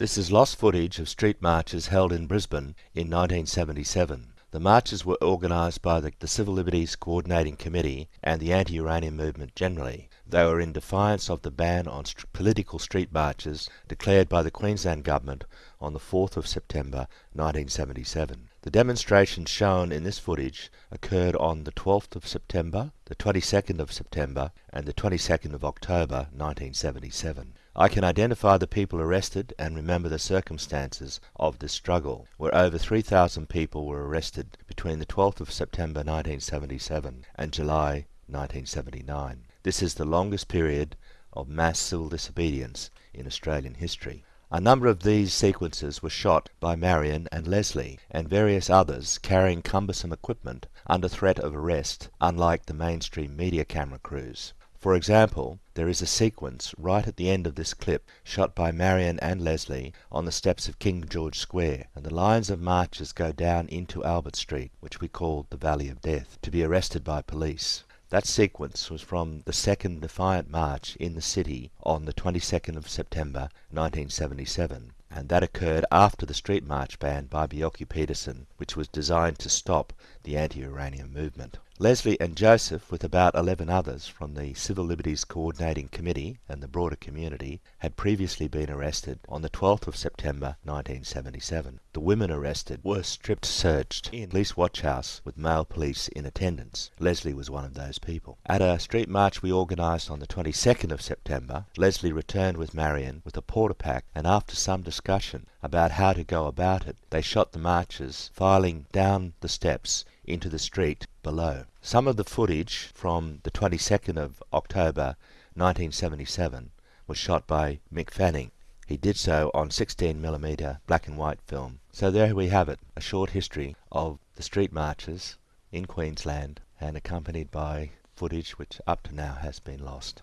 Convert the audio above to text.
This is lost footage of street marches held in Brisbane in 1977. The marches were organised by the, the, Civil Liberties Coordinating Committee and the anti-uranium movement generally. They were in defiance of the ban on st political street marches declared by the Queensland Government on the 4th of September 1977. The demonstrations shown in this footage occurred on the 12th of September, the 22nd of September and the 22nd of October 1977. I can identify the people arrested and remember the circumstances of this struggle, where over 3,000 people were arrested between the 12th of September 1977 and July 1979. This is the longest period of mass civil disobedience in Australian history. A number of these sequences were shot by Marion and Leslie, and various others carrying cumbersome equipment under threat of arrest, unlike the mainstream media camera crews. For example, there is a sequence right at the end of this clip shot by Marion and Leslie on the steps of King George Square, and the lines of marchers go down into Albert Street, which we call the Valley of Death, to be arrested by police. That sequence was from the second Defiant March in the city on the 22nd of September 1977, and that occurred after the street march ban by Bjelke Petersen, which was designed to stop the anti-uranium movement. Leslie and Joseph, with about 11 others from the Civil Liberties Coordinating Committee and the broader community, had previously been arrested on the 12th of September 1977. The women arrested were strip searched in police watch house with male police in attendance. Leslie was one of those people. At a street march we organised on the 22nd of September, Leslie returned with Marion with a Portapak and after some discussion about how to go about it, they shot the marchers filing down the steps into the street below. Some of the footage from the 22nd of October 1977 was shot by Mick Fanning. He did so on 16mm black and white film. So there we have it, a short history of the street marches in Queensland and accompanied by footage which up to now has been lost.